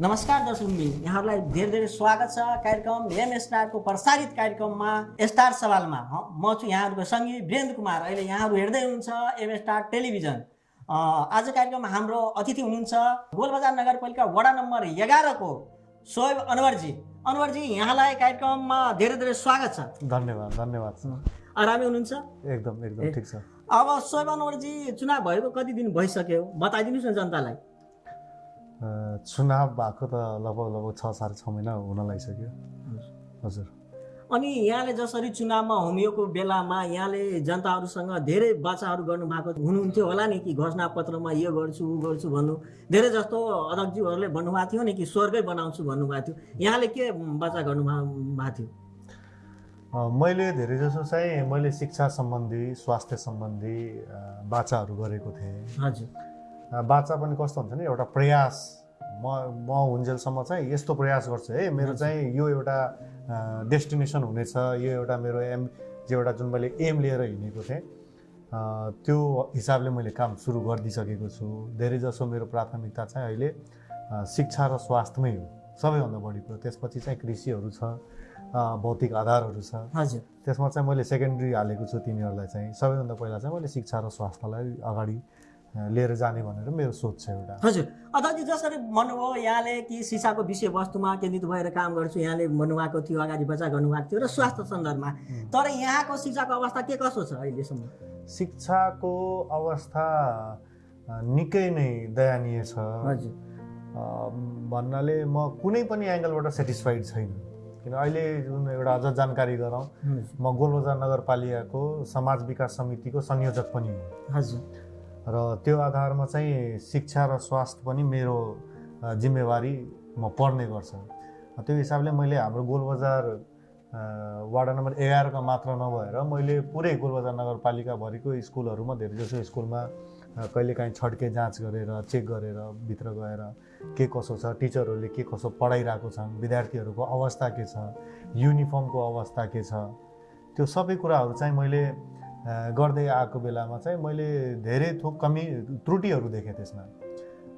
नमस्कार दर्शकबिन यहाँहरूलाई धेरै धेरै स्वागत छ कार्यक्रम एम स्टारको प्रसारित कार्यक्रममा स्टार सवालमा। म छु यहाँहरूको सङ्गी वीरेन्द्र कुमार। अहिले यहाँहरू हेर्दै हुनुहुन्छ एम स्टार टेलिभिजन आज कार्यक्रममा हाम्रो अतिथि हुनुहुन्छ गोलबजार नगरपालिका वडा नम्बर एघारको सोहेब अनवरजी। अनवरजी यहाँलाई कार्यक्रममा धेरै धेरै स्वागत छ। धन्यवाद धन्यवाद आरामै हुनुहुन्छ? एकदम एकदम ठिक छ। अब सोहेब अनवरजी चुनाव भएको कति दिन भइसक्यो? बताइदिनुहोस् न जनतालाई। चुनाव भएको त लगभग लगभग छ साढे छ महिना हुन लागिसक्यो। हजुर। अनि यहाँले जसरी चुनावमा होमिएको बेलामा यहाँले जनताहरूसँग धेरै बाचाहरू गर्नुभएको हुनुहुन्थ्यो होला नि कि घोषणापत्रमा यो गर्छु ऊ गर्छु भन्नु। धेरै जस्तो अध्यक्षज्यूहरूले भन्नुभएको थियो नि कि स्वर्गै बनाउँछु भन्नुभएको थियो। यहाँले के बाचा गर्नु भएको थियो मैले धेरै जसो चाहिँ मैले शिक्षा सम्बन्धी स्वास्थ्य सम्बन्धी बाचाहरू गरेको थिएँ। हजुर। बाचा पनि कस्तो हुन्छ नि एउटा प्रयास म म हुन्जेलसम्म चाहिँ यस्तो प्रयास गर्छु है। मेरो चाहिँ यो एउटा डेस्टिनेसन हुनेछ यो एउटा मेरो एम जो एउटा जुन मैले एम लिएर हिँडेको थिएँ त्यो हिसाबले मैले काम सुरु गरिदिइसकेको छु। धेरै जसो मेरो प्राथमिकता चाहिँ अहिले शिक्षा र स्वास्थ्यमै हो। सबैभन्दा बढी कुरो। त्यसपछि चाहिँ कृषिहरू छ भौतिक आधारहरू छ। हजुर। त्यसमा चाहिँ मैले सेकेन्ड्री हालेको छु तिनीहरूलाई चाहिँ। सबैभन्दा पहिला चाहिँ मैले शिक्षा र स्वास्थ्यलाई अगाडि लिएर जाने भनेर मेरो सोच छ एउटा। हजुर। अध्यक्ष जसरी भन्नुभयो यहाँले कि शिक्षाको विषयवस्तुमा केन्द्रित भएर काम गर्छु यहाँले भन्नुभएको थियो अगाडि बच्चा गर्नुभएको थियो र स्वास्थ्य सन्दर्भमा। तर यहाँको शिक्षाको अवस्था के कसो छ अहिलेसम्म? शिक्षाको अवस्था निकै नै दयनीय छ। हजुर। भन्नाले म कुनै पनि एङ्गलबाट सेटिस्फाइड छैन। किन अहिले जुन एउटा अझ जानकारी गरौँ म गोलबजार नगरपालिकाको समाज विकास समितिको संयोजक पनि हुँ। हजुर। र त्यो आधारमा चाहिँ शिक्षा र स्वास्थ्य पनि मेरो जिम्मेवारी म पर्ने गर्छ। त्यो हिसाबले मैले हाम्रो गोलबजार वार्ड नम्बर एघारका मात्र नभएर मैले पुरै गोलबजार नगरपालिकाभरिको स्कुलहरूमा धेरैजसो स्कुलमा कहिलेकाहीँ छड्के जाँच गरेर चेक गरेर भित्र गएर के कसो छ टिचरहरूले के कसो पढाइरहेको छन् विद्यार्थीहरूको अवस्था के छ युनिफर्मको अवस्था के छ त्यो सबै कुराहरू चाहिँ मैले गर्दै आएको बेलामा चाहिँ मैले धेरै थोक कमी त्रुटिहरू देखेँ त्यसमा।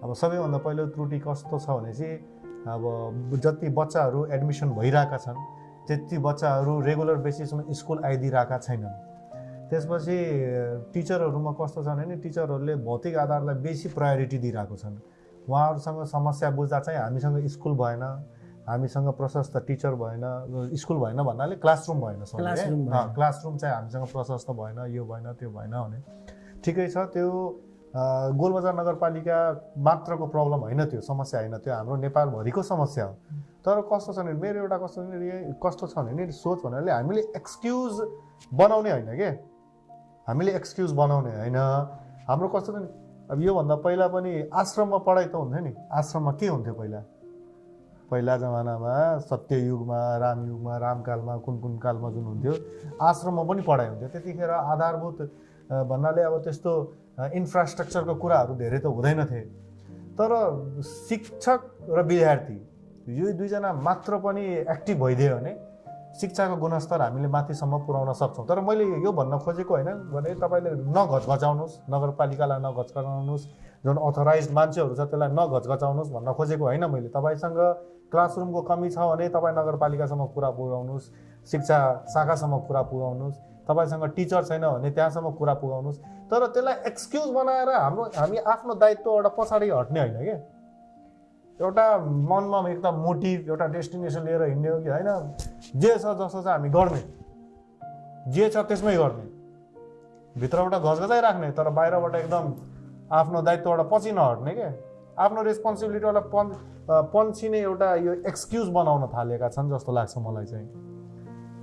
अब सबैभन्दा पहिलो त्रुटि कस्तो छ भने चाहिँ अब जति बच्चाहरू एडमिसन भइरहेका छन् त्यति बच्चाहरू रेगुलर बेसिसमा स्कुल आइदिरहेका छैनन्। त्यसपछि टिचरहरूमा कस्तो छ भने टिचरहरूले भौतिक आधारलाई बेसी प्रायोरिटी दिइरहेको छन्। उहाँहरूसँग समस्या बुझ्दा चाहिँ हामीसँग स्कुल भएन। हामीसँग प्रशस्त टिचर भएन स्कुल भएन भन्नाले क्लासरुम भएन। क्लासरुम चाहिँ हामीसँग प्रशस्त भएन यो भएन त्यो भएन भने। ठिकै छ त्यो गोलबजार नगरपालिका मात्रको प्रब्लम होइन त्यो समस्या होइन त्यो हाम्रो नेपालभरिको समस्या हो। तर कस्तो छ भने मेरो एउटा कस्तो कस्तो छ भने नि सोच भन्नाले हामीले एक्सक्युज बनाउने होइन के? हामीले एक्सक्युज बनाउने होइन। हाम्रो कस्तो छ नि अब योभन्दा पहिला पनि आश्रममा पढाइ त हुन्थ्यो नि। आश्रममा के हुन्थ्यो पहिला? पहिला जमानामा सत्ययुगमा रामयुगमा रामकालमा कुन कुन कालमा जुन हुन्थ्यो आश्रममा पनि पढाइ हुन्थ्यो। त्यतिखेर आधारभूत भन्नाले अब त्यस्तो इन्फ्रास्ट्रक्चरको कुराहरू धेरै त हुँदैन थिए। तर शिक्षक र विद्यार्थी यो दुईजना मात्र पनि एक्टिभ भइदियो भने शिक्षाको गुणस्तर हामीले माथिसम्म पुर्याउन सक्छौँ। तर मैले यो भन्न खोजेको होइन भने तपाईँले नघचघचाउनुहोस् नगरपालिकालाई नघचघचाउनुहोस् जुन अथोराइज मान्छेहरू छ त्यसलाई नघचघचाउनुहोस् भन्न खोजेको होइन मैले। तपाईँसँग क्लासरुमको कमी छ भने तपाईँ नगरपालिकासम्म कुरा पुर्याउनुहोस् शिक्षा शाखासम्म कुरा पुर्याउनुहोस् तपाईँसँग टिचर छैन भने त्यहाँसम्म कुरा पुर्याउनुहोस् तर त्यसलाई एक्सक्युज बनाएर हाम्रो हामी आफ्नो दायित्वबाट पछाडि हट्ने होइन क्या एउटा मनमा एकदम मोटिभ एउटा डेस्टिनेसन लिएर हिँड्ने हो कि होइन? जे छ जस्तो छ हामी गर्ने। जे छ त्यसमै गर्ने। भित्रबाट घचघचाइ राख्ने तर बाहिरबाट एकदम आफ्नो दायित्वबाट पछि नहट्ने क्या आफ्नो रेस्पोन्सिबिलिटीबाट पन् पन्छिने एउटा यो एक्सक्युज बनाउन थालेका छन् जस्तो लाग्छ मलाई चाहिँ।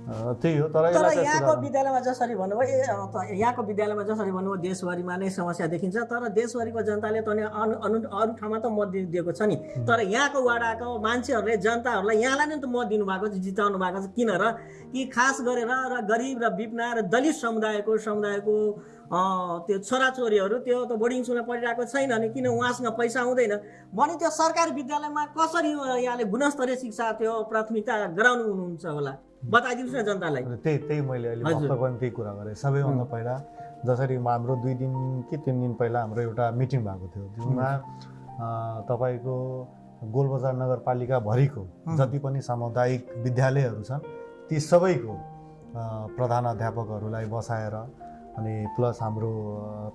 त्यही हो तर यहाँको विद्यालयमा जसरी भन्नुभयो यहाँको विद्यालयमा जसरी भन्नुभयो देशभरिमा नै समस्या देखिन्छ तर देशभरिको जनताले त अनु अनु अरू ठाउँमा त मत दिएको छ नि। तर यहाँको वाडाको मान्छेहरूले जनताहरूलाई यहाँलाई नै त मत दिनुभएको छ जिताउनु भएको छ। किन र? कि खास गरेर र गरिब र बिपना र दलित समुदायको समुदायको त्यो छोराछोरीहरू त्यो त बोर्डिङ स्कुलमा पढिरहेको छैन नि किन उहाँसँग पैसा आउँदैन भने त्यो सरकारी विद्यालयमा कसरी यहाँले गुणस्तरीय शिक्षा त्यो प्राथमिकता गराउनु हुनुहुन्छ होला? बताइदिनुहोस् न जनतालाई। त्यही त्यही मैले अहिले त्यही कुरा गरेँ। सबैभन्दा पहिला जसरी हाम्रो दुई दिन कि तिन दिन पहिला हाम्रो एउटा मिटिङ भएको थियो जुनमा तपाईँको गोलबजार नगरपालिकाभरिको जति पनि सामुदायिक विद्यालयहरू छन् ती सबैको अ, प्रधानाध्यापकहरूलाई बसाएर अनि प्लस हाम्रो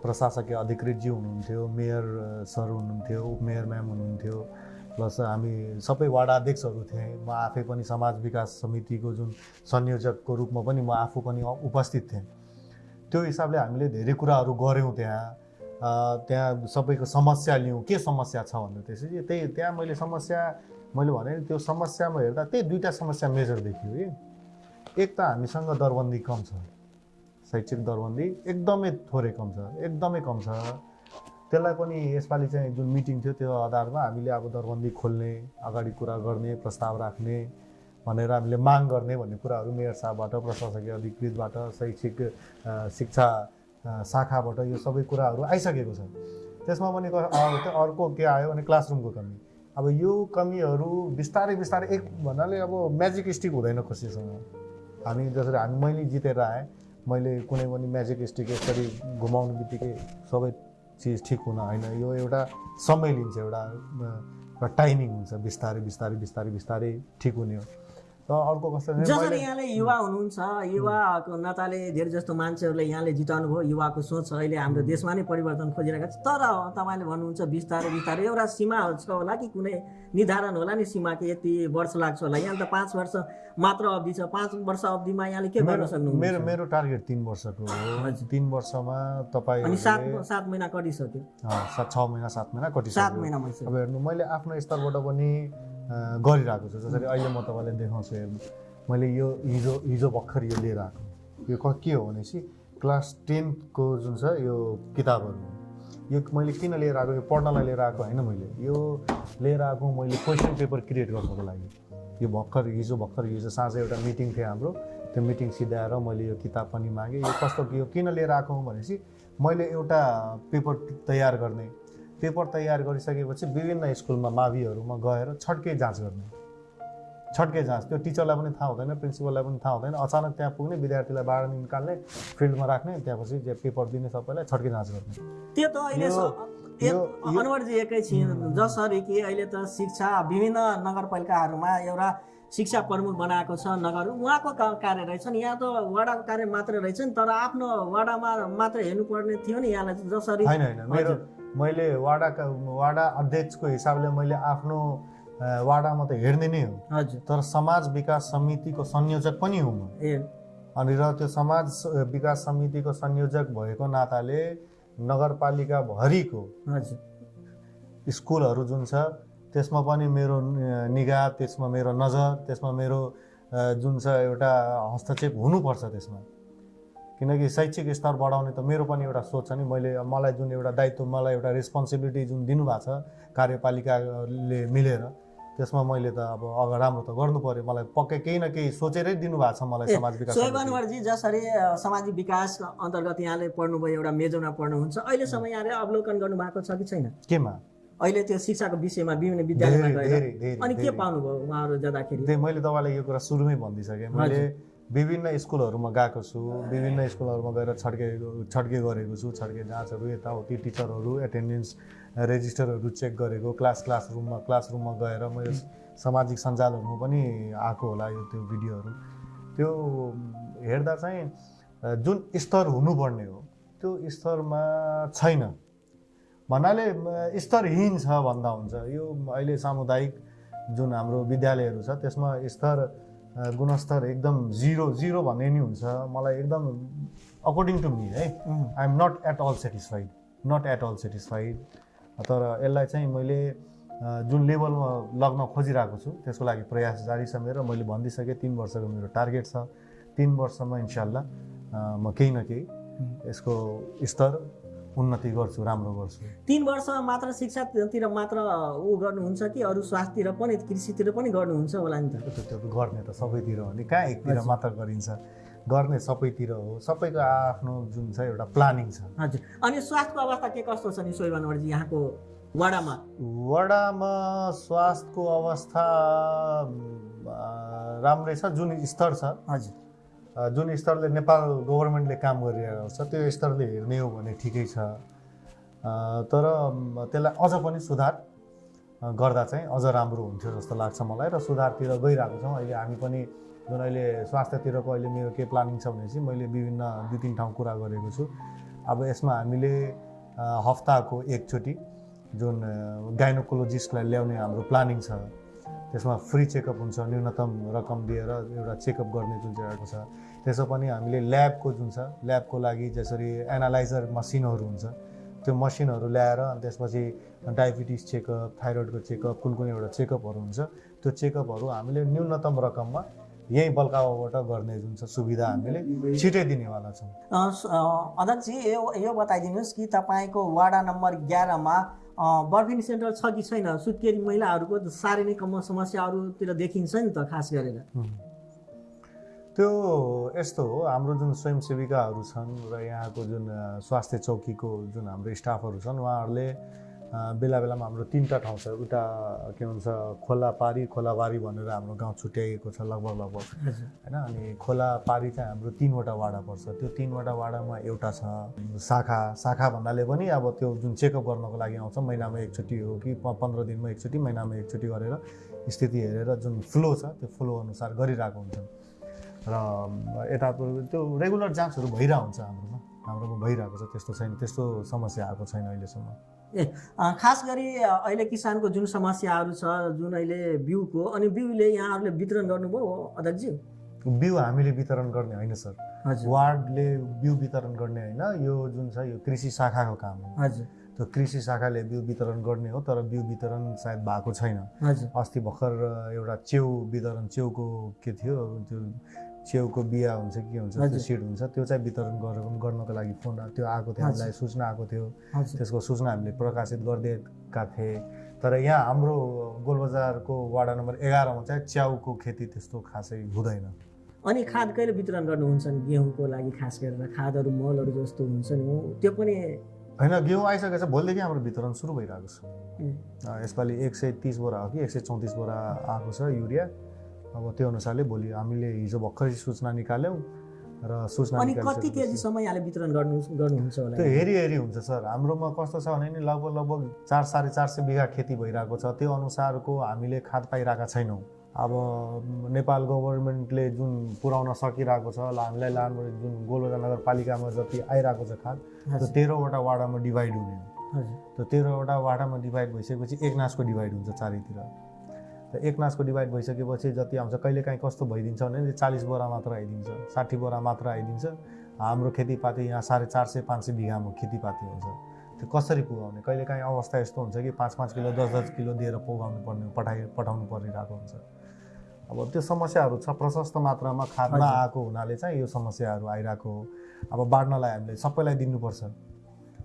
प्रशासकीय अधिकृतज्यू हुनुहुन्थ्यो मेयर सर हुनुहुन्थ्यो उपमेयर म्याम हुनुहुन्थ्यो प्लस हामी सबै वार्ड अध्यक्षहरू थिएँ। म आफै पनि समाज विकास समितिको जुन संयोजकको रूपमा पनि म आफू पनि उपस्थित थिएँ। त्यो हिसाबले हामीले धेरै कुराहरू गऱ्यौँ त्यहाँ। त्यहाँ सबैको समस्या लियौँ के समस्या छ भन्दा त्यसपछि त्यही त्यहाँ मैले समस्या मैले भने त्यो समस्यामा हेर्दा त्यही दुईवटा समस्या मेजर देखियो कि। एक त हामीसँग दरबन्दी कम छ। शैक्षिक दरबन्दी एकदमै थोरै कम छ एकदमै कम छ। त्यसलाई पनि यसपालि चाहिँ जुन मिटिङ थियो त्यो आधारमा हामीले अब दरबन्दी खोल्ने अगाडि कुरा गर्ने प्रस्ताव राख्ने भनेर हामीले माग गर्ने भन्ने कुराहरू मेयर साहबबाट प्रशासकीय अधिकृतबाट शैक्षिक शिक्षा शाखाबाट यो सबै कुराहरू आइसकेको छ। त्यसमा पनि अर्को के आयो भने क्लासरुमको कमी। अब यो कमीहरू बिस्तारै बिस्तारै एक भन्नाले अब म्याजिक स्टिक हुँदैन कसैसँग हामी जसरी हामी मैले जितेर आएँ मैले कुनै पनि म्याजिक स्टिक यसरी घुमाउने बित्तिकै सबै चिज ठिक हुन होइन। यो एउटा समय लिन्छ एउटा टाइमिङ हुन्छ। बिस्तारै बिस्तारै बिस्तारै बिस्तारै ठिक हुने हो। अर्को कस्तो जसरी यहाँले युवा हुनुहुन्छ युवाको नाताले धेरै जस्तो मान्छेहरूले यहाँले जिताउनु भयो युवाको सोच अहिले हाम्रो देशमा नै परिवर्तन खोजिरहेको छ। तर तपाईँले भन्नुहुन्छ बिस्तारै बिस्तारै एउटा सीमा छ होला कि कुनै निर्धारण होला नि सीमा कि यति वर्ष लाग्छ होला। यहाँ त पाँच वर्ष मात्र अवधि छ। पाँच वर्ष अवधिमा यहाँले के गर्न सक्नुहुन्छ? मेरो मेरो टार्गेट तिन वर्षको हो। तिन वर्षमा तपाईँ अनि सात सात महिना कटिसक्यो। सात छ महिना सात महिना सात कटिसक्यो महिना भइसक्यो अब हेर्नु मैले आफ्नो स्तरबाट पनि गरिरहेको छु। जसरी अहिले म तपाईँलाई देखाउँछु हेर्नु। मैले यो हिजो हिजो भर्खर यो लिएर आएको यो क के हो भनेपछि क्लास टेन्थको जुन छ यो किताबहरू। यो मैले किन लिएर आएको यो पढ्नलाई लिएर आएको होइन मैले। यो लिएर आएको मैले क्वेसन पेपर क्रिएट गर्नको लागि। यो भर्खर हिजो भर्खर हिजो साँझ एउटा मिटिङ थियो हाम्रो। त्यो मिटिङ सिधाएर मैले यो किताब पनि मागेँ। यो कस्तो यो किन लिएर आएको भनेपछि मैले एउटा पेपर तयार गर्ने पेपर तयार गरिसकेपछि विभिन्न स्कुलमा माविहरूमा गएर छड्के जाँच गर्ने। छड्के जाँच। त्यो टिचरलाई पनि थाहा हुँदैन प्रिन्सिपललाई पनि थाहा हुँदैन। अचानक त्यहाँ पुग्ने विद्यार्थीलाई बाहिर निकाल्ने फिल्डमा राख्ने त्यहाँपछि जे पेपर दिने सबैलाई छड्के जाँच गर्ने। त्यो त अहिले अनवरजी एकैछिन जसरी कि अहिले त शिक्षा विभिन्न नगरपालिकाहरूमा एउटा शिक्षा प्रमुख बनाएको छ नगर। उहाँको का- कार्य रहेछ नि यहाँ त वडाको कार्य मात्रै रहेछ नि तर आफ्नो वडामा मात्र हेर्नुपर्ने थियो नि यहाँलाई। जसरी होइन होइन। मेरो मैले वाडाका वाडा अध्यक्षको हिसाबले मैले आफ्नो वाडामा त हेर्ने नै हो। हजुर। तर समाज विकास समितिको संयोजक पनि हुँ म। ए। अनि र त्यो समाज विकास समितिको संयोजक भएको नाताले नगरपालिकाभरिको स्कुलहरू जुन छ त्यसमा पनि मेरो निगाह त्यसमा मेरो नजर त्यसमा मेरो जुन छ एउटा हस्तक्षेप हुनुपर्छ त्यसमा। किनकि शैक्षिक स्तर बढाउने त मेरो पनि एउटा सोच छ नि। मैले मलाई जुन एउटा दायित्व मलाई एउटा रेस्पोन्सिबिलिटी जुन दिनुभएको छ कार्यपालिकाले मिलेर त्यसमा मैले त अब अगाडि राम्रो त गर्नु पर्यो। मलाई पक्कै केही न केही सोचेरै दिनुभएको छ मलाई समाज विकास सोहेब। अनवरजी जसरी सामाजिक विकास अन्तर्गत यहाँले पढ्नुभयो एउटा मेजरमा पढ्नुहुन्छ अहिलेसम्म यहाँले अवलोकन गर्नुभएको छ कि छैन? केमा? अहिले त्यो शिक्षाको विषयमा विभिन्न विद्यालयमा गएर। अनि के। पाउनुभयो उहाँहरू जाँदाखेरि? मैले तपाईँलाई यो कुरा सुरुमै भनिदिइसकेँ। मैले विभिन्न स्कुलहरूमा गएको छु विभिन्न स्कुलहरूमा गएर छड्के छड्के गरेको छु छड्के जाँचहरू यताउति टिचरहरू एटेन्डेन्स रेजिस्टरहरू चेक गरेको क्लास क्लासरुममा क्लासरुममा गएर मैले सामाजिक सञ्जालहरूमा पनि आएको होला यो त्यो भिडियोहरू। त्यो हेर्दा चाहिँ जुन स्तर हुनुपर्ने हो त्यो स्तरमा छैन। भन्नाले स्तरहीन छ भन्दा हुन्छ। यो अहिले सामुदायिक जुन हाम्रो विद्यालयहरू छ त्यसमा स्तर गुणस्तर एकदम जिरो जिरो भन्ने नि हुन्छ। मलाई एकदम अकर्डिङ टु मी है। I am not at all satisfied not at all satisfied तर यसलाई चाहिँ मैले जुन लेभलमा लग्न खोजिरहेको छु त्यसको लागि प्रयास जारी छ मेरो। मैले भनिदिइसकेँ तिन वर्षको मेरो टार्गेट छ। तिन वर्षमा इन्साल्लाह अ, म केही न केही यसको स्तर उन्नति गर्छु राम्रो गर्छु। तिन वर्ष मात्र शिक्षातिर मात्र ऊ गर्नुहुन्छ कि अरू स्वास्थ्यतिर पनि कृषितिर पनि गर्नुहुन्छ होला नि त? त्यो गर्ने त सबैतिर हो नि। कहाँ एकतिर मात्र गरिन्छ? गर्ने सबैतिर हो। सबैको आफ्नो जुन छ एउटा प्लानिङ छ। हजुर। अनि स्वास्थ्यको अवस्था के कस्तो छ नि सोही यहाँको वडामा? वडामा स्वास्थ्यको अवस्था राम्रै छ जुन स्तर छ। हजुर। जुन स्तरले नेपाल गभर्मेन्टले काम गरिरहेको छ त्यो स्तरले हेर्ने हो भने ठिकै छ। तर त्यसलाई अझ पनि सुधार गर्दा चाहिँ अझ राम्रो हुन्थ्यो जस्तो लाग्छ मलाई र सुधारतिर गइरहेको छौँ। अहिले हामी पनि जुन अहिले स्वास्थ्यतिरको अहिले मेरो के प्लानिङ छ भने चाहिँ मैले विभिन्न दुई तिन ठाउँ कुरा गरेको छु। अब यसमा हामीले हप्ताको एकचोटि जुन गाइनोकोलोजिस्टलाई ल्याउने हाम्रो प्लानिङ छ। त्यसमा फ्री चेकअप हुन्छ न्यूनतम रकम दिएर एउटा चेकअप गर्ने जुन चाहिँ आएको छ। त्यसो पनि हामीले ल्याबको जुन छ ल्याबको लागि जसरी एनालाइजर मसिनहरू हुन्छ त्यो मसिनहरू ल्याएर अनि त्यसपछि डायबिटिस चेकअप थाइरोइडको चेकअप कुन कुन एउटा चेकअपहरू हुन्छ त्यो चेकअपहरू हामीले न्यूनतम रकममा यहीँ बल्कावाबाट गर्ने जुन छ सुविधा हामीले छिटै दिनेवाला छौँ अध्यक्षजी यो यो बताइदिनुहोस् कि तपाईँको वाडा नम्बर एघारमा बर्फिनी सेन्टर छ कि छैन? सुत्केरी महिलाहरूको साह्रै नै कम समस्याहरूतिर देखिन्छ नि त खास गरेर। त्यो यस्तो हो हाम्रो जुन स्वयंसेविकाहरू छन् र यहाँको जुन स्वास्थ्य चौकीको जुन हाम्रो स्टाफहरू छन् उहाँहरूले बेला बेलामा हाम्रो तिनवटा ठाउँ छ। उता के भन्छ खोलापारी खोलाबारी भनेर हाम्रो गाउँ छुट्याइएको छ लगभग लगभग। होइन अनि खोलापारी चाहिँ हाम्रो तिनवटा वाडा पर्छ। त्यो तिनवटा वाडामा एउटा छ शाखा। शाखा भन्नाले पनि अब त्यो जुन चेकअप गर्नको लागि आउँछ महिनामा एकचोटि हो कि पन्ध्र दिनमा एकचोटि महिनामा एकचोटि गरेर स्थिति हेरेर जुन फ्लो छ त्यो फ्लो अनुसार गरिरहेको हुन्छन्। र यता त्यो रेगुलर जाँचहरू भइरहेको हुन्छ हाम्रोमा। हाम्रोमा भइरहेको छ त्यस्तो छैन त्यस्तो समस्या आएको छैन अहिलेसम्म। खास गरी अहिले किसानको जुन समस्याहरू छ जुन अहिले बिउको अनि बिउले यहाँहरूले वितरण गर्नुभयो अध्यक्षजी बिउ हामीले वितरण गर्ने होइन सर। वार्डले बिउ वितरण गर्ने होइन यो जुन छ यो कृषि शाखाको काम हो। हजुर। त्यो कृषि शाखाले बिउ वितरण गर्ने हो तर बिउ वितरण सायद भएको छैन। अस्ति भर्खर एउटा च्याउ वितरण च्याउको के थियो त्यो च्याउको बिहा हुन्छ के हुन्छ त्यो। सिड हुन्छ त्यो चाहिँ वितरण गरेर गर्नको लागि फोन त्यो आएको थियो हामीलाई सूचना आएको थियो। त्यसको सूचना हामीले प्रकाशित गरिदिएका थिए। तर यहाँ हाम्रो गोलबजारको वाडा नम्बर एघारमा चाहिँ च्याउको खेती त्यस्तो खासै हुँदैन। अनि खाद कहिले वितरण गर्नुहुन्छ नि? गेहुँको लागि खास गरेर खादहरू मलहरू जस्तो हुन्छ नि त्यो पनि होइन घिउ आइसकेको छ भोलिदेखि हाम्रो वितरण सुरु भइरहेको छ। यसपालि एक सय तिस बोरा हो कि एक सय चौतिस बोरा आएको छ युरिया। अब त्यो अनुसारले भोलि हामीले हिजो भर्खरै सूचना निकाल्यौँ र सूचना अनि कति केजीसम्म यहाँले वितरण गर्नु गर्नुहुन्छ होला? त्यो हेरी हेरी हुन्छ सर। हाम्रोमा कस्तो छ भने नि लगभग लगभग चार साढे चार सय बिघा खेती भइरहेको छ। त्यो अनुसारको हामीले खाद पाइरहेका छैनौँ। अब नेपाल गभर्मेन्टले जुन पुर्याउन सकिरहेको छ हामीलाई लानु जुन गोलबजार नगरपालिकामा जति आइरहेको छ खाद त्यो तेह्रवटा वाडामा डिभाइड हुने त्यो तेह्रवटा वाडामा डिभाइड भइसकेपछि एक नासको डिभाइड हुन्छ चारैतिर। त एक नासको डिभाइड भइसकेपछि जति आउँछ कहिलेकाहीँ कस्तो भइदिन्छ भने चालिस बोरा मात्र आइदिन्छ साठी बोरा मात्र आइदिन्छ। हाम्रो खेतीपाती यहाँ साढे चार सय पाँच सय बिघामा खेतीपाती हुन्छ। त्यो कसरी पुगाउने? कहिलेकाहीँ अवस्था यस्तो हुन्छ कि पाँच पाँच किलो दस दस किलो दिएर पुगाउनु पर्ने पठाइ पठाउनु परिरहेको हुन्छ। अब त्यो समस्याहरू छ प्रशस्त मात्रामा खाद हजुर। नआएको हुनाले चाहिँ यो समस्याहरू आइरहेको हो। अब बाँड्नलाई हामीले सबैलाई दिनुपर्छ।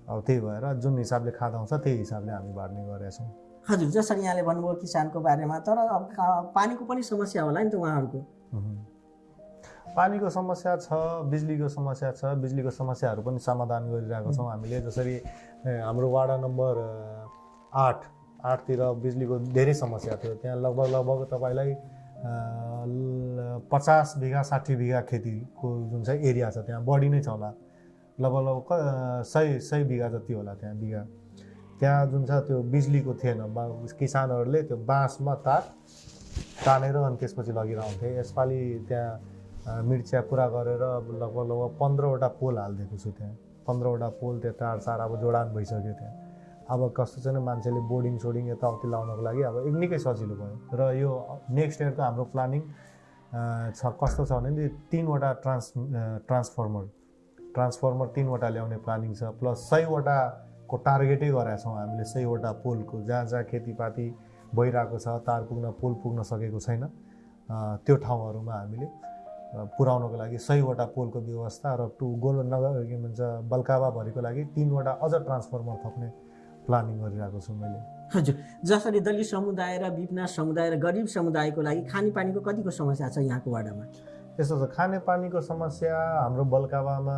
अब त्यही भएर जुन हिसाबले खाद आउँछ त्यही हिसाबले हामी बाँड्ने गरेका छौँ। हजुर जसरी यहाँले भन्नुभयो किसानको बारेमा तर अब पानीको पनि समस्या होला नि त उहाँहरूको। पानीको समस्या छ बिजुलीको समस्या छ बिजुलीको समस्याहरू पनि समाधान गरिरहेको छौँ हामीले। जसरी हाम्रो वाडा नम्बर आठ आठतिर बिजुलीको धेरै समस्या थियो। त्यहाँ लगभग लगभग तपाईँलाई पचास बिघा साठी बिघा खेतीको जुन चाहिँ एरिया छ त्यहाँ बढी नै छ होला। लगभग लगभग सय सय बिघा जति होला त्यहाँ बिघा। त्यहाँ जुन छ त्यो बिजुलीको थिएन बा- किसानहरूले त्यो बाँसमा तार तानेर अनि त्यसपछि लगिरहन्थे यसपालि त्यहाँ मिर्चिया पुरा गरेर लगभग लगभग पन्ध्रवटा पोल हालिदिएको छु त्यहाँ। पन्ध्रवटा पोल त्यो तार सार अब जोडान भइसक्यो त्यहाँ। अब कस्तो छ मान्छेले बोर्डिङ सोडिङ यताउति लाउनको लागि अब एक निकै सजिलो भयो। र यो नेक्स्ट इयरको हाम्रो प्लानिङ छ कस्तो छ भने तिनवटा ट्रान्स ट्रान्सफर्मर। ट्रान्सफर्मर तिनवटा ल्याउने प्लानिङ छ प्लस सयवटाको टार्गेटै गरेका छौँ हामीले सयवटा पोलको जहाँ जहाँ खेतीपाती भइरहेको छ तार पुग्न पोल पुग्न सकेको छैन। त्यो ठाउँहरूमा हामीले पुर्याउनको लागि सयवटा पोलको व्यवस्था र टु गोल नगर के भन्छ बल्कावाभरिको लागि तिनवटा अझ ट्रान्सफर्मर थप्ने प्लानिङ गरिरहेको छु मैले। हजुर। जसरी दलित समुदाय र विपना समुदाय र गरिब समुदायको लागि खानेपानीको कतिको समस्या छ यहाँको वाडामा यस्तो छ खानेपानीको समस्या हाम्रो बल्कावामा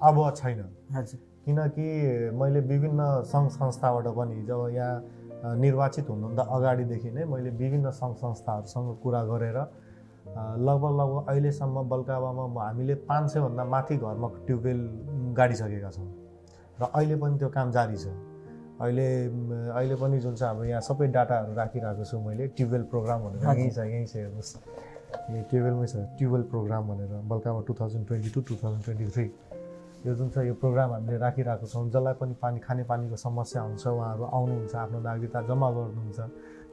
अब छैन। हजुर। किनकि मैले विभिन्न सङ्घ संस्थाबाट पनि जब यहाँ निर्वाचित हुनुभन्दा अगाडिदेखि नै मैले विभिन्न सङ्घ संस्थाहरूसँग कुरा गरेर लगभग लगभग अहिलेसम्म बल्कावामा हामीले पाँच सयभन्दा माथि घरमा ट्युबवेल गाडिसकेका छौँ। र अहिले पनि त्यो काम जारी छ। अहिले अहिले पनि जुन चाहिँ हाम्रो यहाँ सबै डाटाहरू राखिरहेको छु मैले ट्युबवेल प्रोग्राम भनेर। यहीँ छ यहीँ छ हेर्नुहोस्। यो ट्युबवेलमै छ ट्युबवेल प्रोग्राम भनेर बल्कामा two thousand twenty two two thousand twenty three. यो जुन छ यो प्रोग्राम हामीले राखिरहेको छौँ जसलाई पनि पानी खानेपानीको समस्या हुन्छ उहाँहरू आउनुहुन्छ आफ्नो नागरिकता जम्मा गर्नुहुन्छ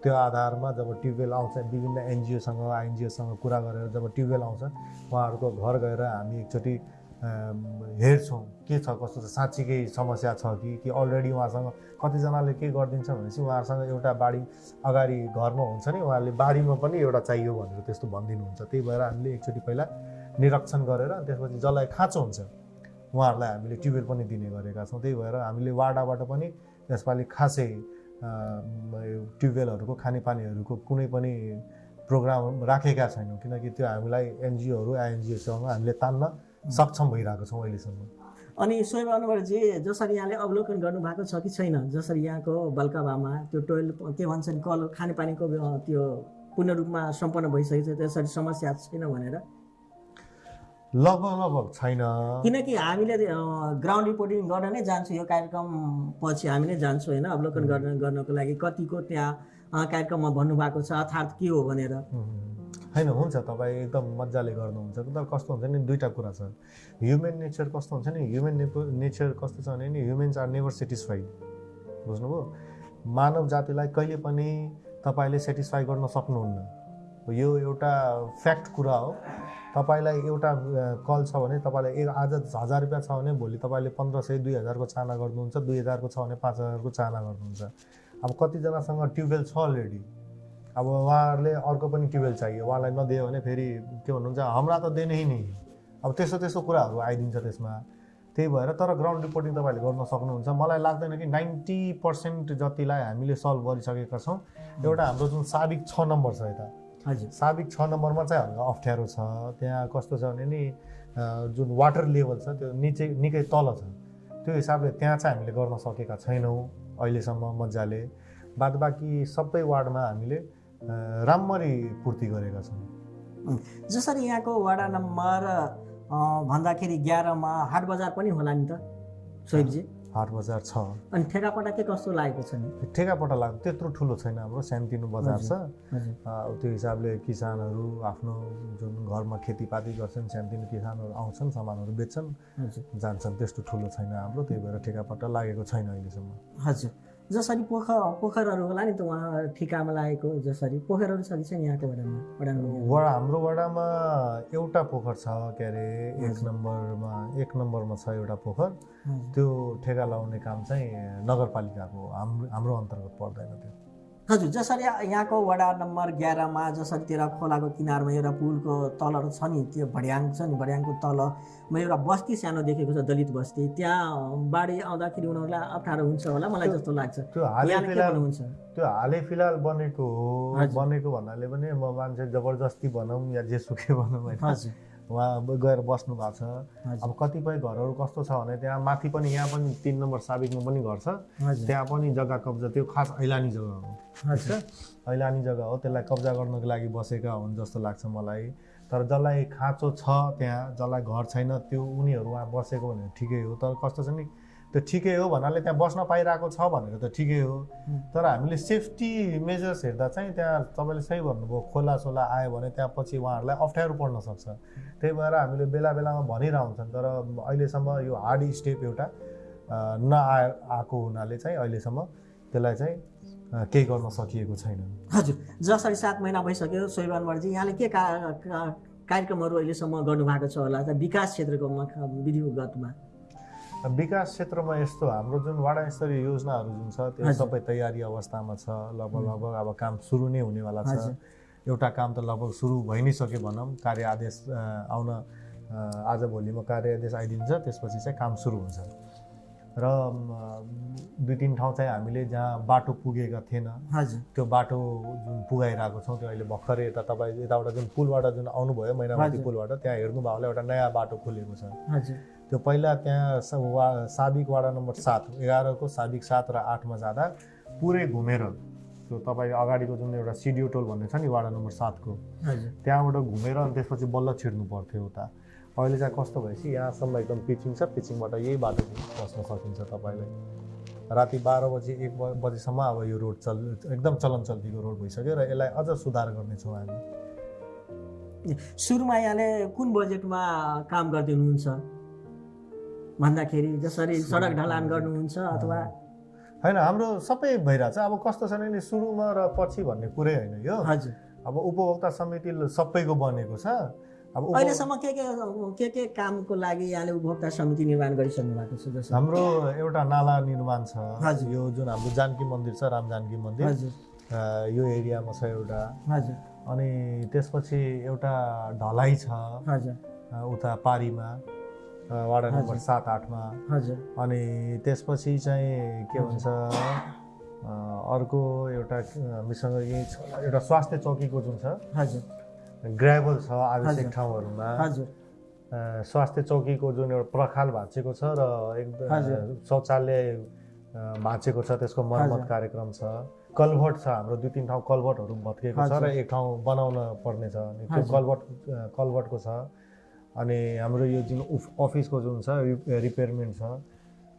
त्यो आधारमा जब ट्युबवेल आउँछ विभिन्न एनजिओसँग आइएनजिओसँग कुरा गरेर जब ट्युबवेल आउँछ उहाँहरूको घर गएर हामी एकचोटि हेर्छौँ के छ कस्तो छ साँच्चीकै समस्या छ कि कि अलरेडी उहाँसँग कतिजनाले के गरिदिन्छ भनेपछि उहाँहरूसँग एउटा बाढी अगाडि घरमा हुन्छ नि उहाँहरूले बाढीमा पनि एउटा चाहियो भनेर त्यस्तो भनिदिनुहुन्छ। त्यही भएर हामीले एकचोटि पहिला निरीक्षण गरेर त्यसपछि जसलाई खाँचो हुन्छ उहाँहरूलाई हामीले ट्युबवेल पनि दिने गरेका छौँ। त्यही भएर हामीले वाडाबाट पनि यसपालि खासै ट्युबवेलहरूको खानेपानीहरूको कुनै पनि प्रोग्राम राखेका छैनौँ। किनकि त्यो हामीलाई एनजिओहरू आइएनजिओसँग हामीले तान्न सक्षम भइरहेको छौँ अहिलेसम्म। अनि सोही अनुवरजी जसरी यहाँले अवलोकन गर्नुभएको छ कि छैन? जसरी यहाँको बल्काभामा त्यो टोइल के भन्छन् कल खानेपानीको त्यो पूर्ण रूपमा सम्पन्न भइसकेको छ त्यसरी समस्या छैन भनेर। लगभग लगभग छैन। किनकि हामीले ग्राउन्ड रिपोर्टिङ गर्न नै जान्छौँ। यो कार्यक्रम पछि हामी नै जान्छौँ होइन? अवलोकन गर्न गर्नको लागि कतिको त्यहाँ कार्यक्रममा भन्नुभएको छ अर्थात् के हो भनेर। होइन हुन्छ तपाईँ एकदम मजाले गर्नुहुन्छ। तर कस्तो हुन्छ नि दुईवटा कुरा छ। ह्युमेन नेचर कस्तो हुन्छ नि? ह्युमेन नेचर कस्तो छ भने नि ह्युमेन्स आर नेभर सेटिस्फाइड बुझ्नुभयो? मानव जातिलाई कहिले पनि तपाईँले सेटिस्फाई गर्न सक्नुहुन्न। यो एउटा फ्याक्ट कुरा हो। तपाईँलाई एउटा कल छ भने तपाईँलाई एक आज हजार रुपियाँ छ भने भोलि तपाईँले पन्ध्र सय दुई हजारको चाहना गर्नुहुन्छ दुई हजारको छ भने पाँच हजारको चाहना गर्नुहुन्छ। अब कतिजनासँग ट्युबवेल छ अलरेडी अब उहाँहरूले अर्को पनि ट्युबवेल चाहियो उहाँलाई नदियो भने फेरि के भन्नुहुन्छ हाम्रा त दिने नै। अब त्यस्तो त्यस्तो कुराहरू आइदिन्छ त्यसमा। त्यही भएर तर ग्राउन्ड रिपोर्टिङ तपाईँहरूले गर्न सक्नुहुन्छ। मलाई लाग्दैन कि नाइन्टी पर्सेन्ट जतिलाई हामीले सल्भ गरिसकेका छौँ एउटा हाम्रो जुन साबिक छ नम्बर छ यता। साबिक छ नम्बरमा चाहिँ हल्का अप्ठ्यारो छ। त्यहाँ कस्तो छ भने नि जुन वाटर लेभल छ त्यो निचे निकै तल छ। त्यो हिसाबले त्यहाँ चाहिँ हामीले गर्न सकेका छैनौँ अहिलेसम्म मजाले। बाद बाँकी सबै वार्डमा हामीले राम्ररी पूर्ति गरेका छौँ। जसरी यहाँको वडा नम्बर भन्दाखेरि एघारमा हाट बजार पनि होला नि त सोहिबजी? हाट बजार छ। अनि ठेकापटा के कस्तो लागेको छ नि? ठेकापट लाग्छ त्यत्रो ठुलो छैन हाम्रो सानोतिनो बजार छ। त्यो हिसाबले किसानहरू आफ्नो जुन घरमा खेतीपाती गर्छन् सानोतिनो किसानहरू आउँछन् सामानहरू बेच्छन् जान्छन्। त्यस्तो ठुलो छैन हाम्रो त्यही भएर ठेकापट्टा लागेको छैन अहिलेसम्म। हजुर। जसरी पोखर पोखरहरू होला नि त उहाँ ठिकामा लागेको जसरी पोखरहरू छ कि छैन यहाँको वडामा वडा नम्बर वडा हाम्रो वडामा एउटा पोखर छ के अरे एक नम्बरमा एक नम्बरमा छ एउटा पोखर। त्यो ठेगा लगाउने काम चाहिँ नगरपालिकाको हाम्रो हाम्रो अन्तर्गत पर्दैन त्यो। हजुर जसरी यहाँको वडा नम्बर एघारमा जसरी तेह्र खोलाको किनारमा एउटा पुलको तलहरू छ नि त्यो भड्याङ छ नि भड्याङको तलमा एउटा बस्ती सानो देखेको छ दलित बस्ती। त्यहाँ बाढी आउँदाखेरि उनीहरूलाई अप्ठ्यारो हुन्छ होला मलाई जस्तो लाग्छ। त्यो हालै फिलहाल भन्नुहुन्छ? त्यो हालै फिलहाल बनेको हो। बनेको भन्नाले पनि म मान्छे जबरजस्ती भनौँ या जेसुकै भनौँ होइन। उहाँ गएर बस्नु भएको छ। अब कतिपय घरहरू कस्तो छ भने त्यहाँ माथि पनि यहाँ पनि तिन नम्बर साबिकमा पनि घर छ। त्यहाँ पनि जग्गा कब्जा त्यो खास ऐलानी जग्गा हो। ऐलानी जग्गा हो त्यसलाई कब्जा गर्नको लागि बसेका हुन् जस्तो लाग्छ मलाई। तर जसलाई खाँचो छ त्यहाँ जसलाई घर छैन त्यो उनीहरू वहाँ बसेको भनेर ठिकै हो। तर कस्तो छ नि त्यो ठिकै हो भन्नाले त्यहाँ बस्न पाइरहेको छ भनेर त ठिकै हो। तर हामीले सेफ्टी मेजर्स हेर्दा चाहिँ त्यहाँ तपाईँले सही भन्नुभयो खोला सोला आयो भने त्यहाँ पछि उहाँहरूलाई अप्ठ्यारो पर्न सक्छ। त्यही भएर हामीले बेला बेलामा भनिरहन्छन् तर अहिलेसम्म यो हार्ड स्टेप एउटा अ, नआ आएको हुनाले चाहिँ अहिलेसम्म त्यसलाई चाहिँ केही गर्न सकिएको छैन। हजुर जसरी सात महिना भइसक्यो सोइबानवरजी यहाँले के का, कार्यक्रमहरू अहिलेसम्म गर्नुभएको छ होला विकास क्षेत्रको विधिगतमा विकास क्षेत्रमा यस्तो हाम्रो जुन वाडा स्तरीय योजनाहरू जुन छ त्यो। सबै तयारी अवस्थामा छ। लगभग लगभग अब काम सुरु नै हुनेवाला छ। एउटा काम त लगभग सुरु भइ नै सक्यो भनौँ। कार्य आदेश आउन आज भोलिमा कार्य आदेश आइदिन्छ त्यसपछि चाहिँ काम सुरु हुन्छ। र दुई तिन ठाउँ चाहिँ हामीले जहाँ बाटो पुगेका थिएन त्यो बाटो जुन पुगाइरहेको छौँ त्यो अहिले भर्खरै यता तपाईँ यताबाट जुन पुलबाट जुन आउनुभयो हजुर। पुलबाट त्यहाँ हेर्नुभयो होला एउटा नयाँ बाटो खोलेको छ। त्यो पहिला त्यहाँ स- वा साबिक वाडा नम्बर सात एघारको साबिक सात र आठमा जाँदा पुरै घुमेर। त्यो तपाईँ अगाडिको जुन एउटा सिडियो टोल भन्ने छ नि वाडा नम्बर सातको त्यहाँबाट घुमेर अनि त्यसपछि बल्ल छिर्नु पर्थ्यो उता। अहिले चाहिँ कस्तो भएपछि यहाँसम्म एकदम पिचिङ छ पिचिङबाट यही बाटो बस्न सकिन्छ तपाईँलाई। राति बाह्र बजी एक बजीसम्म अब यो रोड चल एकदम चलन चल्तीको रोड भइसक्यो र यसलाई अझ सुधार गर्नेछौँ हामी। सुरुमा यहाँले कुन बजेटमा काम गर्दै हुनुहुन्छ? भन्दाखेरि जसरी सडक ढलान गर्नुहुन्छ अथवा होइन हाम्रो सबै भइरहेछ। अब कस्तो छ भने सुरुमा र पछि भन्ने कुरै होइन यो। हजुर। अब उपभोक्ता समिति सबैको बनेको छ। अब अहिलेसम्म के के के के कामको लागि यहाँले उपभोक्ता समिति निर्माण गरिसक्नु भएको छ जस्तो हाम्रो एउटा नाला निर्माण छ। हजुर। यो जुन हाम्रो जानकी मन्दिर छ राम जानकी मन्दिर। हजुर। यो एरियामा छ एउटा। हजुर। अनि त्यसपछि एउटा ढलाइ छ। हजुर। उता पारीमा। वाडा नम्बर। सात आठमा हजुर अनि त्यसपछि चाहिँ के भन्छ अर्को एउटा छ एउटा स्वास्थ्य चौकीको जुन छ हजुर ग्राभल छ आवश्यक। ठाउँहरूमा हजुर स्वास्थ्य चौकीको जुन एउटा प्रखाल भाँचेको छ र एकदम। शौचालय भाँचेको छ त्यसको मर्मत। कार्यक्रम छ कलभट छ हाम्रो दुई तिन ठाउँ कलभटहरू भत्किएको छ र। एक ठाउँ बनाउन पर्ने त्यो। कलभट कलभटको छ अनि हाम्रो यो जुन उफ- अफिसको जुन छ रिपेयरमेन्ट छ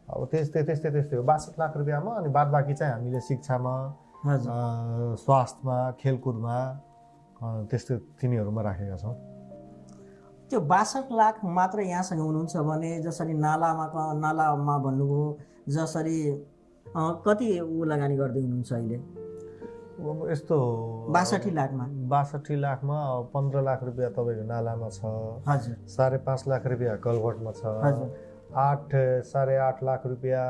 अब त्यस्तै त्यस्तै त्यस्तै हो। बासठ लाख रुपियाँमा अनि बाद बाँकी चाहिँ हामीले शिक्षामा स्वास्थ्यमा खेलकुदमा त्यस्तो तिनीहरूमा राखेका छौँ। त्यो बासठ लाख मात्र यहाँसँग हुनुहुन्छ भने जसरी नालामा क- नालामा भन्नुभयो जसरी कति ऊ लगानी गर्दै हुनुहुन्छ अहिले? यस्तो बासठी लाखमा। बासठी लाखमा पन्ध्र लाख रुपियाँ तपाईँको नालामा छ। हजुर। साढे पाँच लाख रुपियाँ कलभटमा छ। हजुर। आठ साढे आठ लाख रुपियाँ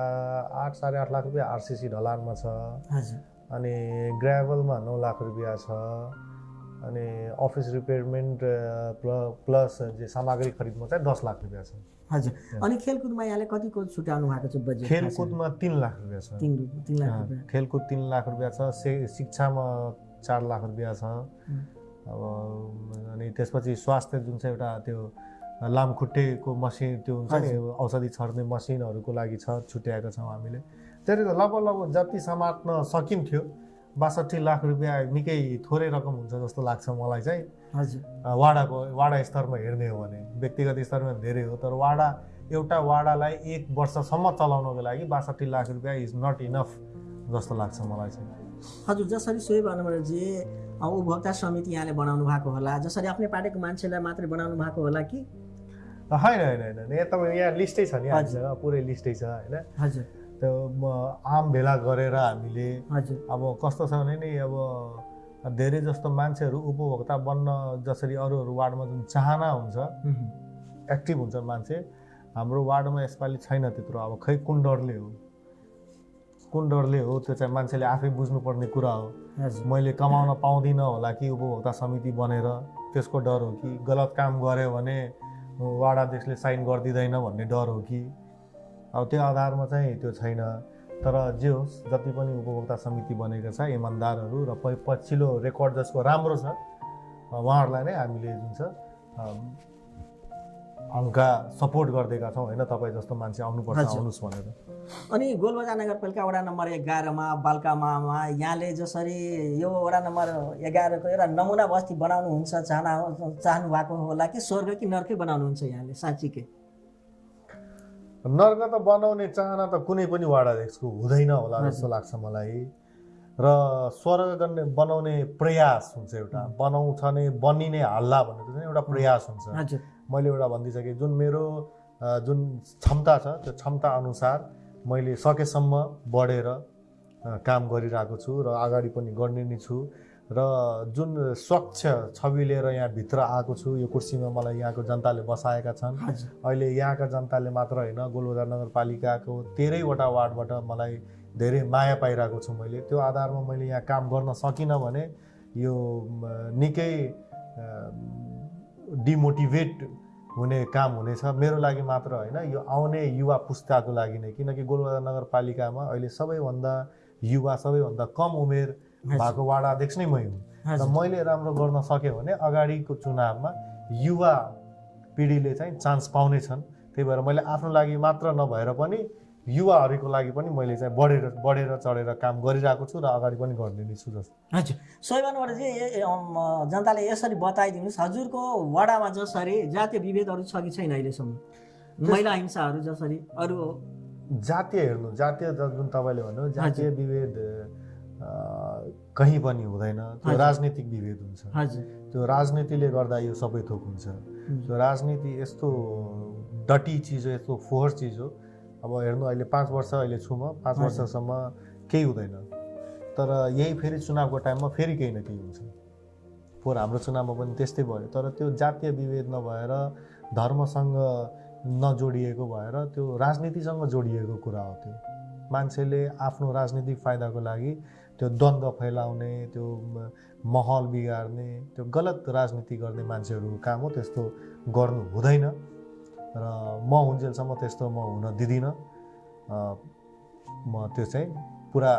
आठ साढे आठ लाख रुपियाँ आरसिसी ढलानमा छ। हजुर। अनि ग्राभलमा नौ लाख रुपियाँ छ। अनि अफिस रिपेयरमेन्ट प्ल प्लस जे सामग्री खरिदमा चाहिँ दस लाख रुपियाँ छ। हजुर। अनि खेलकुदमा यहाँले कतिको छुट्याउनु भएको छ बजेट खेलकुदमा तिन लाख रुपियाँ छ। तिन लाख खेलकुद तिन लाख रुपियाँ छ शिक्षामा चार लाख रुपियाँ छ। अब अनि त्यसपछि स्वास्थ्य जुन चाहिँ एउटा त्यो लामखुट्टेको मसिन त्यो हुन्छ नि औषधि छर्ने मसिनहरूको लागि छ छुट्याएका छौँ हामीले। त्यसले त लगभग लगभग जति समात्न सकिन्थ्यो बासठी लाख रुपियाँ निकै थोरै रकम हुन्छ जस्तो लाग्छ मलाई चाहिँ। हजुर। वाडाको वाडा स्तरमा हेर्ने हो भने व्यक्तिगत स्तरमा धेरै हो तर वाडा एउटा वाडालाई एक वर्षसम्म चलाउनको लागि बासठी लाख रुपियाँ इज नट इनफ जस्तो लाग्छ मलाई चाहिँ। हजुर जसरी सोही भन्नुभयो जे अ, उपभोक्ता समिति यहाँले बनाउनु भएको होला जसरी आफ्नै पार्टीको मान्छेलाई मात्रै बनाउनु भएको होला कि? होइन होइन होइन। यहाँ तपाईँ यहाँ लिस्टै छ नि पुरै लिस्टै छ होइन। हजुर। त्यो आम भेला गरेर हामीले अब कस्तो छ भने नि अब धेरै जस्तो मान्छेहरू उपभोक्ता बन्न जसरी अरू अरू वार्डमा जुन चाहना हुन्छ। एक्टिभ हुन्छ मान्छे हाम्रो वार्डमा यसपालि छैन त्यत्रो। अब खै कुन डरले हो? कुन डरले हो त्यो चाहिँ मान्छेले आफै बुझ्नुपर्ने कुरा हो। मैले कमाउन पाउँदिनँ होला कि उपभोक्ता समिति बनेर त्यसको डर हो कि गलत काम गऱ्यो भने वार्ड अध्यक्षले साइन गरिदिँदैन भन्ने डर हो कि? अब त्यो आधारमा चाहिँ त्यो छैन। तर जे होस् जति पनि उपभोक्ता समिति बनेको छ इमान्दारहरू र प पछिल्लो रेकर्ड जसको राम्रो छ उहाँहरूलाई नै हामीले जुन छ हल्का सपोर्ट गरिदिएका छौँ होइन? तपाईँ जस्तो मान्छे आउनुपर्छ। आउनुहोस् भनेर। अनि गोलबजार नगरपालिका वडा नम्बर एघारमा बालकामामा यहाँले जसरी यो वडा नम्बर एघारको एउटा नमुना बस्ती बनाउनुहुन्छ चाहना चाहनु भएको होला कि स्वर्ग कि नर्कै बनाउनुहुन्छ यहाँले साँच्चीकै? नर्क त बनाउने चाहना त कुनै पनि वार्ड अध्यक्षको हुँदैन होला। जस्तो लाग्छ मलाई। र स्वर्ग गर्ने बनाउने प्रयास हुन्छ एउटा। बनाउँछ नै बनिने हल्ला चाहिँ एउटा प्रयास हुन्छ। मैले एउटा भनिदिइसकेँ जुन मेरो जुन क्षमता छ त्यो क्षमता अनुसार मैले सकेसम्म बढेर काम गरिरहेको छु र अगाडि पनि गर्ने नै छु। र जुन स्वच्छ छवि लिएर यहाँभित्र आएको छु यो कुर्सीमा मलाई यहाँको जनताले बसाएका छन्। अहिले यहाँका जनताले मात्र होइन गोलबजार नगरपालिकाको तेह्रैवटा वार्डबाट मलाई धेरै माया पाइरहेको छु मैले। त्यो आधारमा मैले यहाँ काम गर्न सकिनँ भने यो निकै डिमोटिभेट हुने काम हुनेछ। मेरो लागि मात्र होइन यो आउने युवा पुस्ताको लागि नै। किनकि गोलबजार नगरपालिकामा अहिले सबैभन्दा युवा सबैभन्दा कम उमेर भएको वार्ड अध्यक्ष नै मै हुँ। र मैले राम्रो गर्न सक्यो भने अगाडिको चुनावमा युवा पिँढीले चाहिँ चान्स पाउने छन् त्यही भएर मैले आफ्नो लागि मात्र नभएर पनि युवाहरूको लागि पनि मैले चाहिँ बढेर बढेर चढेर काम गरिरहेको छु र अगाडि पनि गर्ने नै छु जस्तो। हजुर। भन्नुभयो चाहिँ जनताले यसरी बताइदिनुहोस्। हजुरको वडामा जसरी जातीय विभेदहरू छ कि छैन अहिलेसम्म? महिला हिंसाहरू जसरी अरू जातीय हेर्नु जातीय जुन तपाईँले भन्नु जातीय विभेद कहीँ पनि हुँदैन। त्यो। राजनीतिक विभेद हुन्छ। त्यो राजनीतिले गर्दा यो सबै थोक हुन्छ। त्यो राजनीति यस्तो डटी चिज हो यस्तो फोहोर चिज हो। अब हेर्नु अहिले पाँच वर्ष अहिले छु म पाँच। वर्षसम्म केही हुँदैन। तर यही फेरि चुनावको टाइममा फेरि केही न केही हुन्छ। फोहोर हाम्रो चुनावमा पनि त्यस्तै भयो। तर त्यो जातीय विभेद नभएर धर्मसँग नजोडिएको भएर त्यो राजनीतिसँग जोडिएको कुरा हो त्यो। मान्छेले आफ्नो राजनीतिक फाइदाको लागि त्यो द्वन्द्व फैलाउने त्यो माहौल बिगार्ने त्यो गलत राजनीति गर्ने मान्छेहरूको काम हो त्यस्तो गर्नु हुँदैन। र म हुन्जेलसम्म त्यस्तो म हुन दिँदिनँ। म त्यो चाहिँ पुरा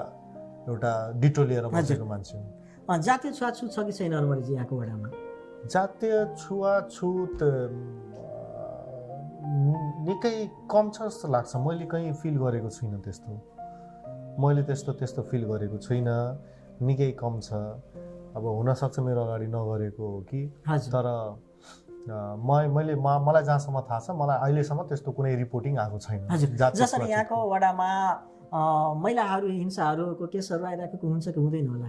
एउटा डिटो लिएर बसेको मान्छे हुँ। जातीय छुवाछुत छ कि छैन अनुमरिजी यहाँको वडामा? जातीय छुवाछुत निकै कम छ जस्तो लाग्छ। मैले कहीँ फिल गरेको छुइनँ त्यस्तो। मैले त्यस्तो त्यस्तो फिल गरेको छुइनँ निकै कम छ। अब हुनसक्छ मेरो अगाडि नगरेको हो कि। तर म मैले म मलाई जहाँसम्म थाहा छ मलाई अहिलेसम्म त्यस्तो कुनै रिपोर्टिङ आएको छैन। जसरी। यहाँको वडामा महिलाहरू हिंसाहरूको केसहरू आइरहेको हुन्छ कि हुँदैन होला?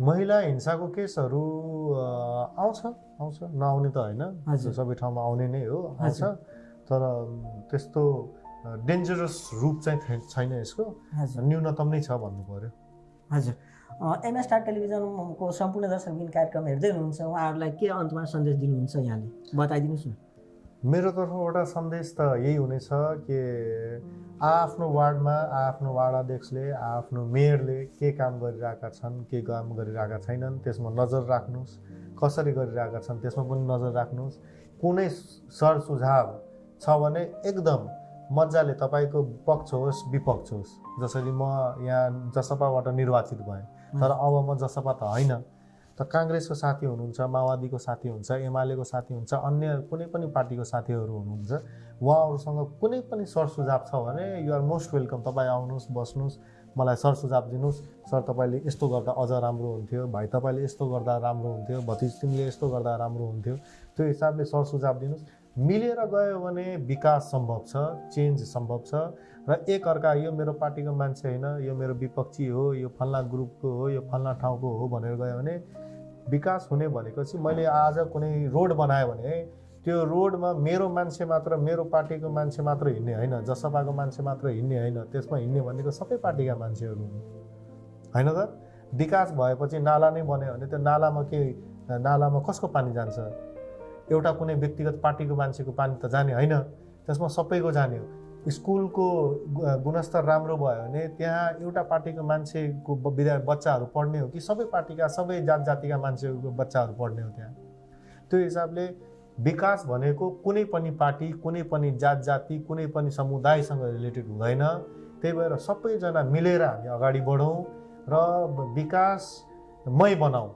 महिला हिंसाको केसहरू आउँछ आउँछ। नआउने त होइन। सबै ठाउँमा आउने नै हो आउँछ। तर त्यस्तो डेन्जरस रूप चाहिँ छैन यसको। न्यूनतम नै छ भन्नु पर्यो। हजुर। एमएस स्टार टेलिभिजनको सम्पूर्ण दर्शकबिन कार्यक्रम हेर्दै हुनुहुन्छ। उहाँहरूलाई के अन्तमा सन्देश दिनुहुन्छ यहाँले? बताइदिनुहोस् न। मेरो तर्फबाट सन्देश त यही हुनेछ कि आफ्नो वार्डमा आफ्नो वार्ड अध्यक्षले आफ्नो मेयरले के काम गरिरहेका छन् के काम गरिरहेका छैनन् त्यसमा नजर राख्नुहोस्। कसरी गरिरहेका छन् त्यसमा पनि नजर राख्नुहोस्। कुनै सर सुझाव छ भने एकदम मजाले तपाईँको पक्ष होस् विपक्ष होस्। जसरी म यहाँ जसपाबाट निर्वाचित भएँ। तर अब म जसपा त होइन। त काङ्ग्रेसको साथी हुनुहुन्छ माओवादीको साथी हुन्छ एमालेको साथी हुन्छ अन्य कुनै पनि पार्टीको साथीहरू हुनुहुन्छ उहाँहरूसँग कुनै पनि सरसुझाव छ भने युआर मोस्ट वेलकम तपाईँ आउनुहोस् बस्नुहोस् मलाई सरसुझाव दिनुहोस्। सर तपाईँले यस्तो गर्दा अझ राम्रो हुन्थ्यो। भाइ तपाईँले यस्तो गर्दा राम्रो हुन्थ्यो। भतिज तिमीले यस्तो गर्दा राम्रो हुन्थ्यो। त्यो हिसाबले सरसुझाव दिनुहोस्। मिलेर गयो भने विकास सम्भव छ चेन्ज सम्भव छ। र एक अर्का यो मेरो पार्टीको मान्छे होइन यो मेरो विपक्षी हो यो फल्ना ग्रुपको हो यो फल्ना ठाउँको हो भनेर गयो भने विकास हुने भनेको चाहिँ मैले आज कुनै रोड बनायो भने त्यो रोडमा मेरो मान्छे मात्र मेरो पार्टीको मान्छे मात्र हिँड्ने होइन जसपाको मान्छे मात्र हिँड्ने होइन त्यसमा हिँड्ने भनेको सबै पार्टीका मान्छेहरू हुन्। होइन त? विकास भएपछि नाला नै बन्यो भने त्यो नालामा के नालामा कसको पानी जान्छ? एउटा कुनै व्यक्तिगत पार्टीको मान्छेको पानी त जाने होइन त्यसमा सबैको जाने हो। स्कुलको गुणस्तर राम्रो भयो भने त्यहाँ एउटा पार्टीको मान्छेको विद्या बच्चाहरू पढ्ने हो कि सबै पार्टीका सबै जात जातिका मान्छेहरूको बच्चाहरू पढ्ने हो त्यहाँ। त्यो हिसाबले विकास भनेको कुनै पनि पार्टी कुनै पनि जात जाति कुनै पनि समुदायसँग रिलेटेड हुँदैन। त्यही भएर सबैजना मिलेर हामी अगाडि बढौँ र विकासमय बनाऊ।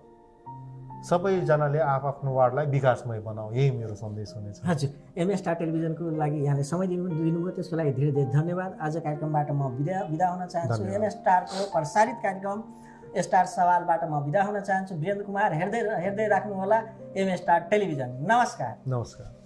सबैजनाले आफ्नो वार्डलाई विकासमय बनाऊ यही मेरो सन्देश हुनेछ। हजुर एमएस स्टार टेलिभिजनको लागि यहाँले समय दिनु दिनुभयो त्यसको लागि धेरै धेरै धन्यवाद। आज कार्यक्रमबाट म विदा विदा हुन चाहन्छु। धन्यवाद। एमएस स्टारको प्रसारित कार्यक्रम स्टार सवालबाट म विदा हुन चाहन्छु। वीरेन्द्र कुमार हेर्दै हेर्दै राख्नुहोला एमएस स्टार टेलिभिजन। नमस्कार। नमस्कार।